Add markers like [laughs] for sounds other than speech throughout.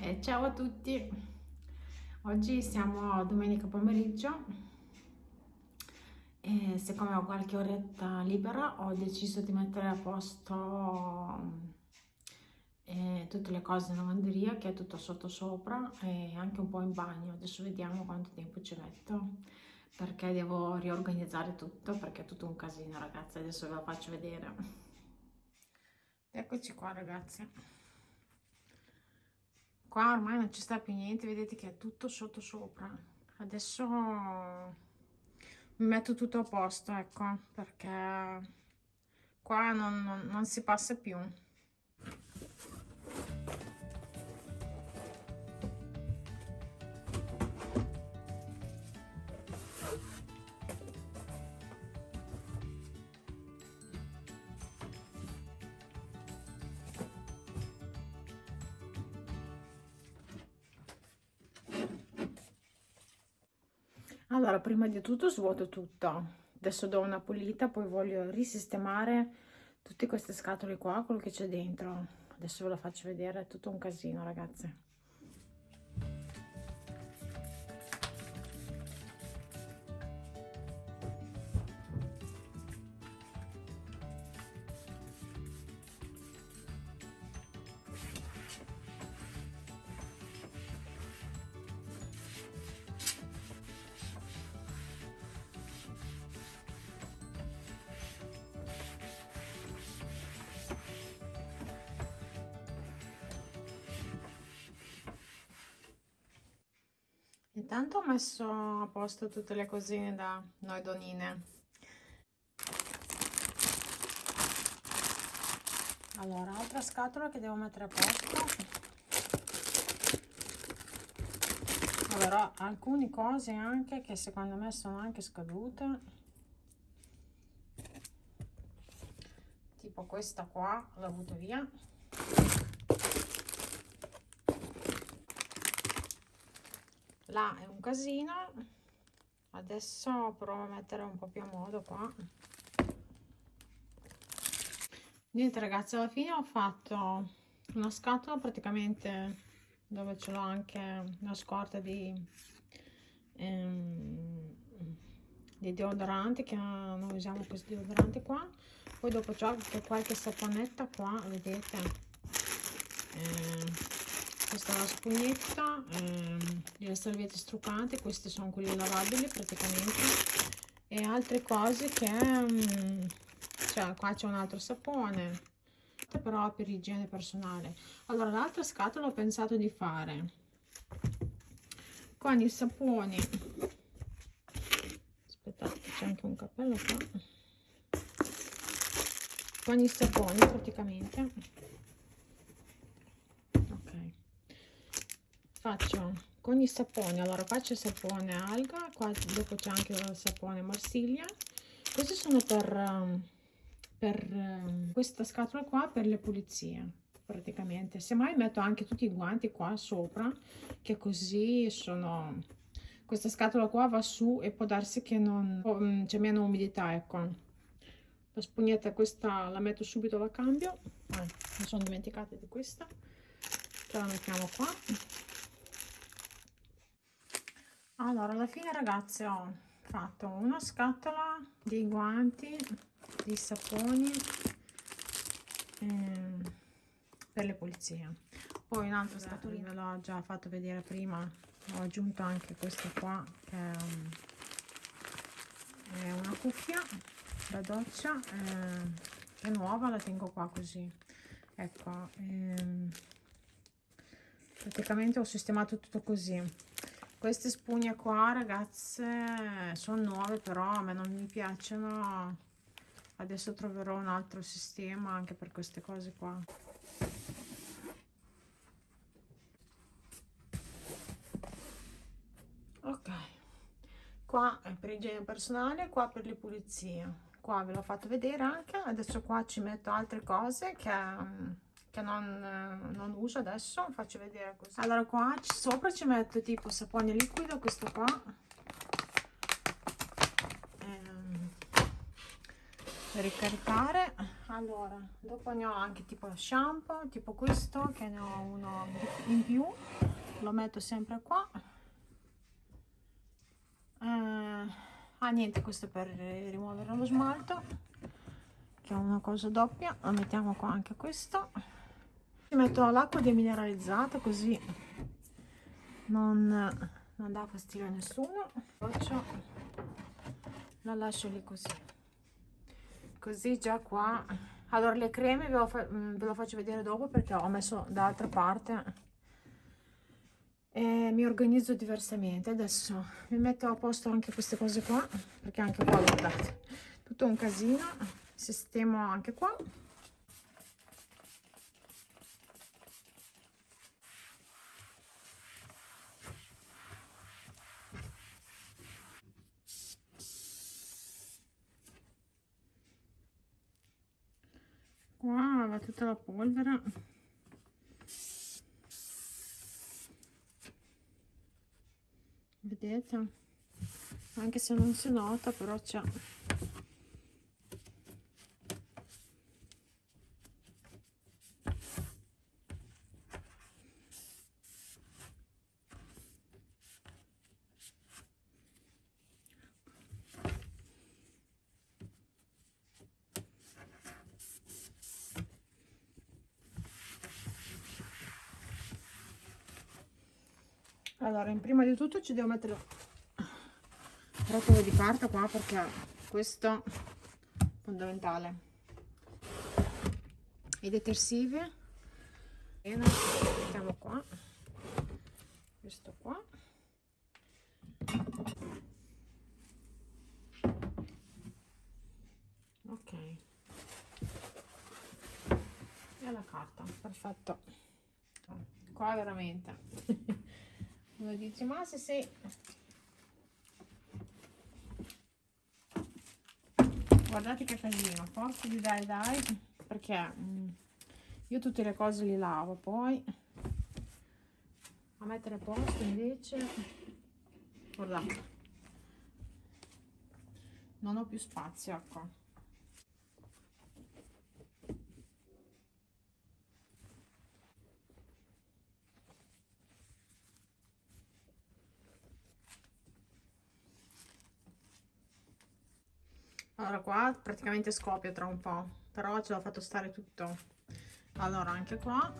Eh, ciao a tutti, oggi siamo domenica pomeriggio e siccome ho qualche oretta libera ho deciso di mettere a posto eh, tutte le cose in lavanderia che è tutto sotto sopra e anche un po' in bagno. Adesso vediamo quanto tempo ci metto perché devo riorganizzare tutto perché è tutto un casino ragazzi, adesso ve lo faccio vedere. Eccoci qua ragazzi qua ormai non ci sta più niente vedete che è tutto sotto sopra. Adesso mi metto tutto a posto ecco perché qua non, non, non si passa più allora prima di tutto svuoto tutto adesso do una pulita poi voglio risistemare tutte queste scatole qua quello che c'è dentro. Adesso ve lo faccio vedere è tutto un casino ragazze Intanto ho messo a posto tutte le cosine da noi donine. Allora, altra scatola che devo mettere a posto. Allora, alcune cose anche che secondo me sono anche scadute. Tipo questa qua, l'ho butto via. Là è un casino. Adesso provo a mettere un po' più a modo qua. Niente ragazzi alla fine ho fatto una scatola praticamente dove ce l'ho anche una scorta di, ehm, di deodoranti che non usiamo questi deodoranti qua. Poi dopo c'ho anche qualche saponetta qua vedete? Eh, questa è la spugnetta ehm, delle salviette struccate queste sono quelle lavabili praticamente e altre cose che um, cioè qua c'è un altro sapone però per igiene personale. Allora l'altra scatola ho pensato di fare con i saponi. Aspettate c'è anche un cappello qua. Con i saponi praticamente faccio con i saponi. Allora faccio il sapone alga qua dopo c'è anche il sapone marsiglia. Questi sono per, um, per um, questa scatola qua per le pulizie praticamente. Semmai metto anche tutti i guanti qua sopra che così sono questa scatola qua va su e può darsi che non um, c'è meno umidità ecco. La spugnetta questa la metto subito la cambio. Ah, mi sono dimenticata di questa. Ce la mettiamo qua allora alla fine ragazzi ho fatto una scatola di guanti di saponi ehm, per le pulizie. Poi un'altra scatolina l'ho già fatto vedere prima. Ho aggiunto anche questa qua che è, um, è una cuffia da doccia eh, è nuova la tengo qua così. Ecco ehm, praticamente ho sistemato tutto così queste spugne qua ragazze sono nuove però a me non mi piacciono. Adesso troverò un altro sistema anche per queste cose qua. Ok. Qua è per igiene personale qua per le pulizie. Qua ve l'ho fatto vedere anche. Adesso qua ci metto altre cose che che non, eh, non, uso adesso faccio vedere così. Allora qua sopra ci metto tipo sapone liquido questo qua. Ehm, per ricaricare. Allora dopo ne ho anche tipo shampoo tipo questo che ne ho uno in più. Lo metto sempre qua. Eh, ah niente questo per rimuovere lo smalto che è una cosa doppia. Lo mettiamo qua anche questo ci metto l'acqua demineralizzata così non, non dà fastidio a nessuno. Faccio la lascio lì così. Così già qua. Allora le creme ve lo, mm, ve lo faccio vedere dopo perché ho messo dall'altra parte e mi organizzo diversamente. Adesso mi metto a posto anche queste cose qua perché anche qua guardate tutto un casino. Sistemo anche qua qua tutta la polvere. Vedete? Anche se non si nota però c'è allora prima di tutto ci devo mettere rotolo di carta qua perché questo è fondamentale. I detersivi. Bene mettiamo qua. Questo qua. Ok. E la carta perfetto. Qua veramente uno dice ma se guardate che casino forza di dai dai perché mm, io tutte le cose li lavo poi a mettere a posto invece guardate non ho più spazio ecco allora qua praticamente scoppia tra un po' però ce l'ho fatto stare tutto. Allora anche qua.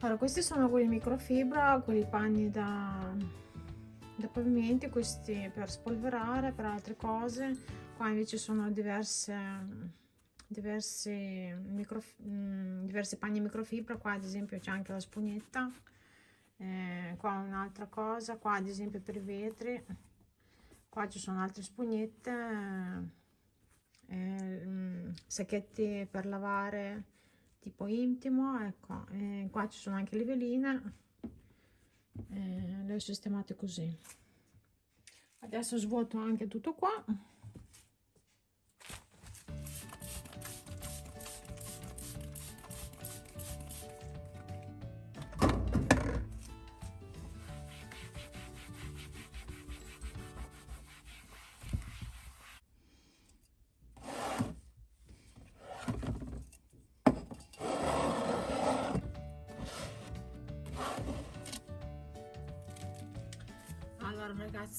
Allora questi sono quelli microfibra quelli panni da, da pavimenti questi per spolverare per altre cose. Qua invece sono diverse diversi, micro, mh, mm, diversi panni microfibra. Qua ad esempio c'è anche la spugnetta. Eh, qua un'altra cosa. Qua ad esempio per i vetri qua ci sono altre spugnette eh, sacchetti per lavare tipo intimo ecco eh, qua ci sono anche le veline eh, le ho sistemate così. Adesso svuoto anche tutto qua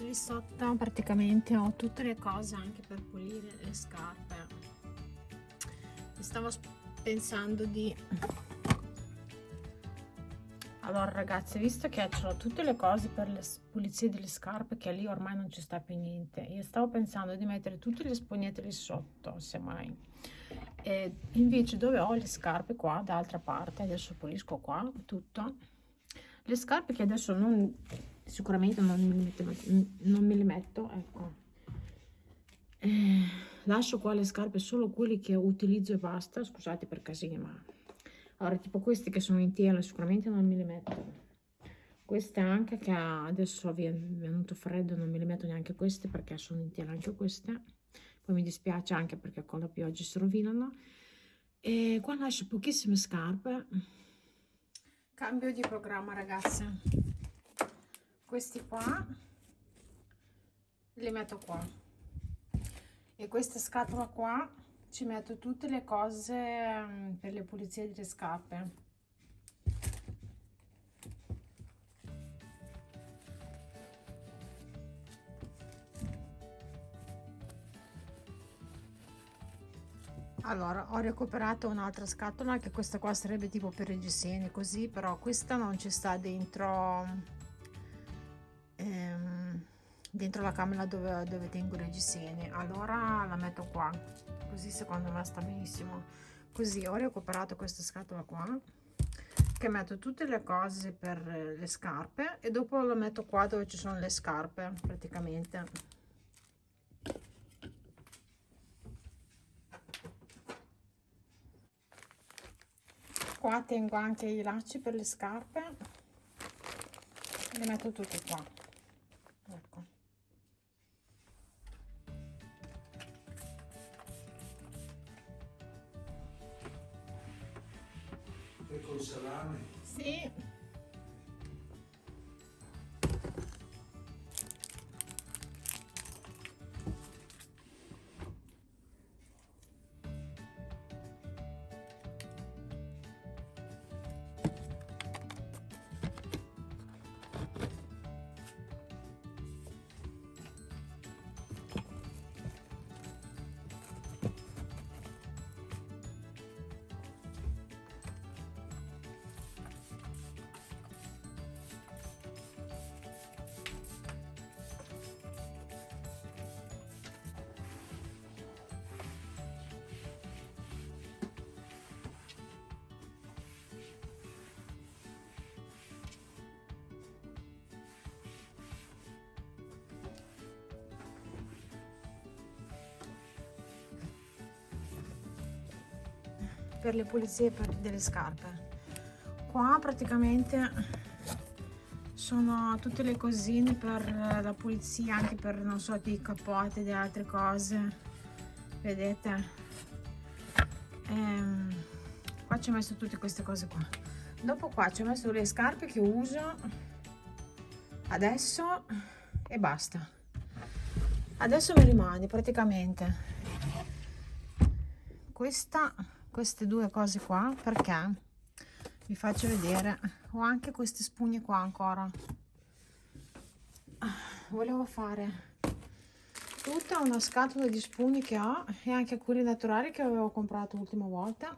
ragazzi lì sotto praticamente ho tutte le cose anche per pulire le scarpe. Stavo pensando di allora ragazzi visto che ho tutte le cose per le pulizie delle scarpe che lì ormai non ci sta più niente io stavo pensando di mettere tutte le spugnette lì sotto semmai. E invece dove ho le scarpe qua d'altra parte adesso pulisco qua tutto le scarpe che adesso non sicuramente non me li metto, me li metto ecco. Eh, lascio qua le scarpe solo quelle che utilizzo e basta scusate per casini ma allora tipo queste che sono in tela sicuramente non me le metto. Queste anche che adesso vi è venuto freddo non me le metto neanche queste perché sono in tela anche queste. Poi mi dispiace anche perché con la pioggia si rovinano. E qua lascio pochissime scarpe. Cambio di programma ragazze questi qua li metto qua. E questa scatola qua ci metto tutte le cose mm, per le pulizie delle scarpe. Allora ho recuperato un'altra scatola che questa qua sarebbe tipo per i reggiseni così però questa non ci sta dentro ehm, dentro la camera dove, dove tengo i reggiseni allora la metto qua così secondo me sta benissimo. Così ho recuperato questa scatola qua che metto tutte le cose per le scarpe e dopo lo metto qua dove ci sono le scarpe praticamente. Qua tengo anche i lacci per le scarpe. Le metto tutti qua ecco e col salame? sì per le pulizie per delle scarpe. Qua praticamente sono tutte le cosine per la pulizia anche per non so di capote di altre cose. Vedete? Ehm, qua ci ho messo tutte queste cose qua. Dopo qua ci ho messo le scarpe che uso adesso e basta. Adesso mi rimane praticamente. Questa queste due cose qua perché? Vi faccio vedere. Ho anche queste spugne qua ancora. Volevo fare tutta una scatola di spugne che ho e anche quelli naturali che avevo comprato l'ultima volta.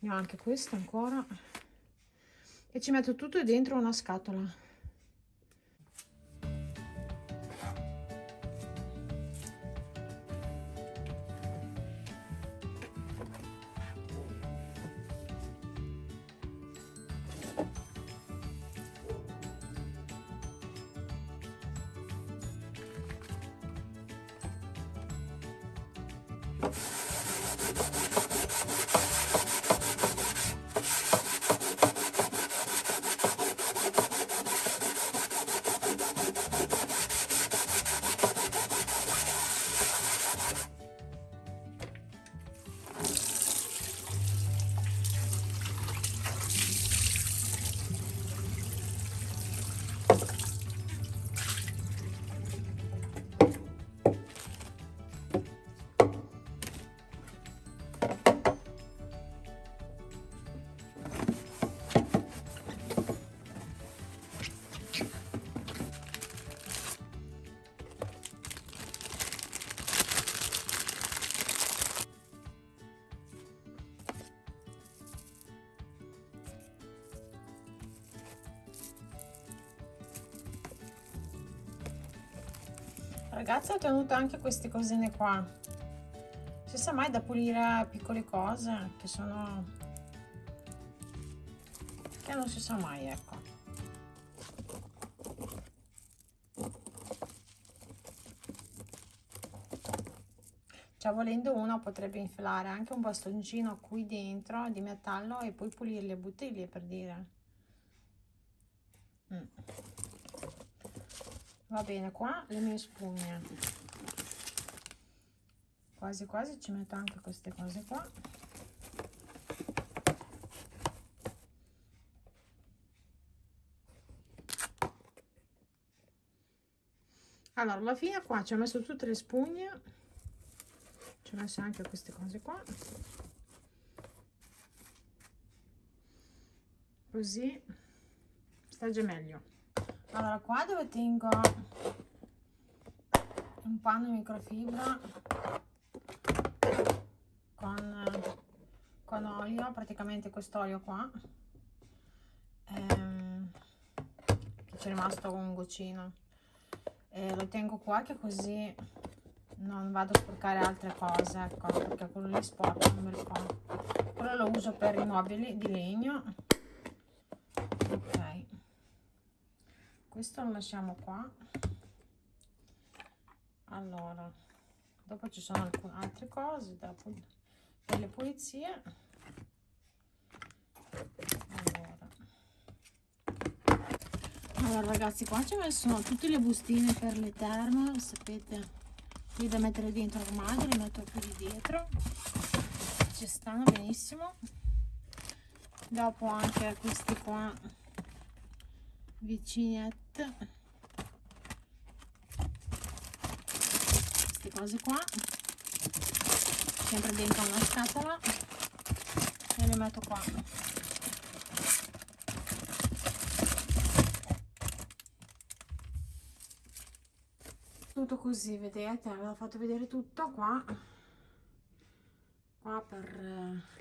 Ne ho anche questa ancora. E ci metto tutto dentro una scatola ragazzi ho tenuto anche queste cosine qua. Si sa mai da pulire piccole cose che sono che non si sa mai ecco. Cioè volendo uno potrebbe infilare anche un bastoncino qui dentro di metallo e poi pulire le bottiglie per dire. Mm va bene qua le mie spugne. Quasi quasi ci metto anche queste cose qua. Allora alla fine qua ci ho messo tutte le spugne. Ci ho messo anche queste cose qua. Così. Sta già meglio allora qua dove tengo un panno microfibra con, con olio praticamente quest'olio qua ehm, che c'è rimasto un goccino. E lo tengo qua che così non vado a sporcare altre cose ecco perché quello lì fa quello lo uso per i mobili di legno ok questo lo lasciamo qua. Allora dopo ci sono alcune altre cose da, per le pulizie. Allora. allora ragazzi qua ci sono tutte le bustine per le terme sapete qui da mettere dentro l'armadio le metto qui di dietro. Ci stanno benissimo. Dopo anche questi qua vicinette queste cose qua. Sempre dentro una scatola. E le metto qua. Tutto così vedete? Avevo fatto vedere tutto qua. Qua per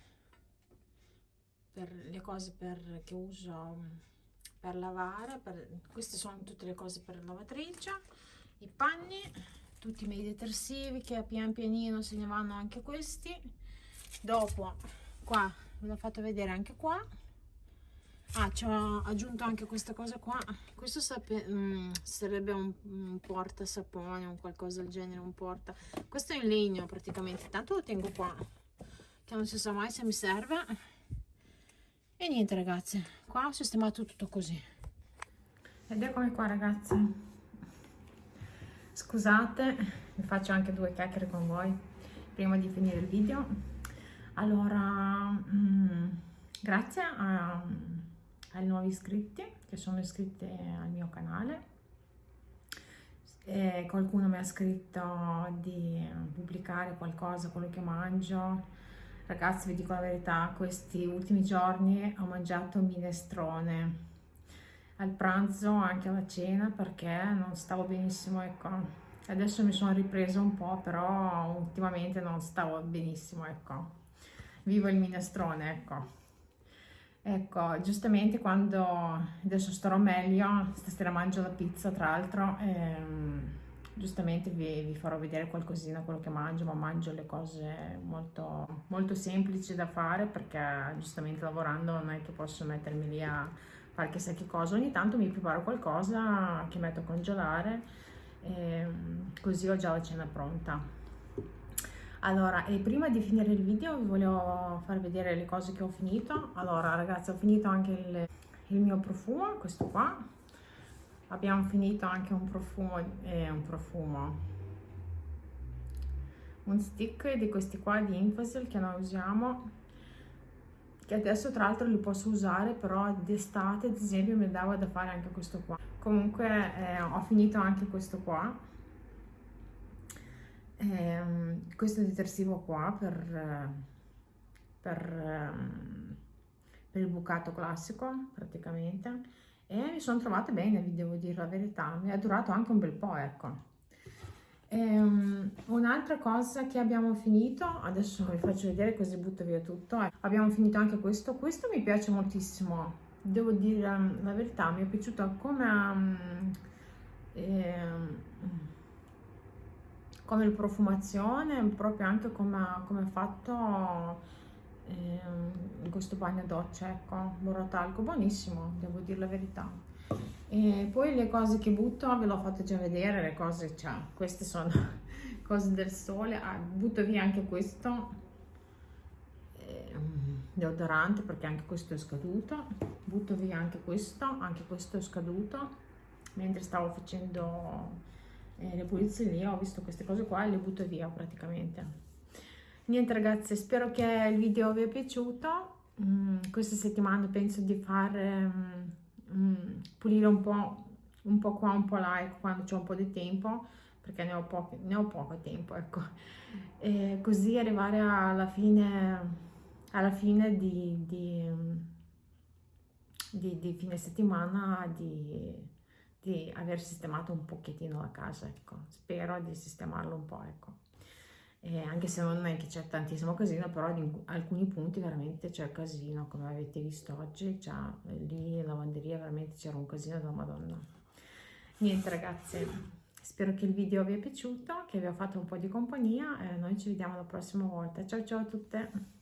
per le cose per, che uso per lavare per, queste sono tutte le cose per la lavatrice i panni tutti i miei detersivi che pian pianino se ne vanno anche questi. Dopo qua ve l'ho fatto vedere anche qua. Ah ci ho aggiunto anche questa cosa qua. Questo sape, mm, sarebbe un, un porta sapone o qualcosa del genere un porta questo è in legno praticamente tanto lo tengo qua che non si sa mai se mi serve. E niente ragazzi qua ho sistemato tutto così ed eccomi qua ragazzi scusate vi faccio anche due chiacchiere con voi prima di finire il video allora mm, grazie a ai nuovi iscritti che sono iscritti al mio canale. E qualcuno mi ha scritto di pubblicare qualcosa, quello che mangio. Ragazzi, vi dico la verità, questi ultimi giorni ho mangiato minestrone al pranzo, anche alla cena, perché non stavo benissimo, ecco. Adesso mi sono ripresa un po', però ultimamente non stavo benissimo, ecco. Vivo il minestrone, ecco. Ecco, giustamente quando adesso starò meglio, stasera mangio la pizza tra l'altro, ehm, giustamente vi, vi, farò vedere qualcosina quello che mangio, ma mangio le cose molto, molto semplici da fare perché giustamente lavorando non è che posso mettermi lì a fare chissà che cosa, ogni tanto mi preparo qualcosa che metto a congelare, ehm, così ho già la cena pronta. Allora, e prima di finire il video vi volevo far vedere le cose che ho finito. Allora, ragazzi, ho finito anche il, il mio profumo, questo qua. Abbiamo finito anche un profumo, eh, un profumo, un stick di questi qua di Infasil che noi usiamo, che adesso tra l'altro li posso usare, però d'estate, ad esempio, mi dava da fare anche questo qua. Comunque eh, ho finito anche questo qua. Eh, questo detersivo qua per, per, per, il bucato classico praticamente e mi sono trovata bene vi devo dire la verità. Mi è durato anche un bel po' ecco. Um, un'altra cosa che abbiamo finito, adesso vi faccio vedere così butto via tutto, eh. abbiamo finito anche questo, questo mi piace moltissimo, devo dire um, la verità, mi è piaciuto come um, eh, come profumazione, proprio anche come, come fatto eh, questo bagno doccia, ecco, borotalco, buonissimo, devo dire la verità. E poi le cose che butto ve l'ho fatte già vedere, le cose, cioè, queste sono [laughs] cose del sole, ah, butto via anche questo eh, deodorante perché anche questo è scaduto, butto via anche questo, anche questo è scaduto, mentre stavo facendo eh, le pulizie lì, ho visto queste cose qua e le butto via praticamente. Niente ragazzi, spero che il video vi è piaciuto. Mm, questa settimana penso di fare mm, mm, pulire un po', un po' qua, un po' là, ecco, quando c'è un po' di tempo, perché ne ho, poco, ne ho poco tempo, ecco. E così arrivare alla fine, alla fine di, di, di, di fine settimana di aver sistemato un pochettino la casa, ecco. Spero di sistemarlo un po', ecco. E anche se non è che c'è tantissimo casino, però in alcuni punti veramente c'è casino, come avete visto oggi, già lì in lavanderia veramente c'era un casino della Madonna. Niente ragazzi, spero che il video vi è piaciuto, che vi ho fatto un po' di compagnia e noi ci vediamo la prossima volta. Ciao ciao a tutte!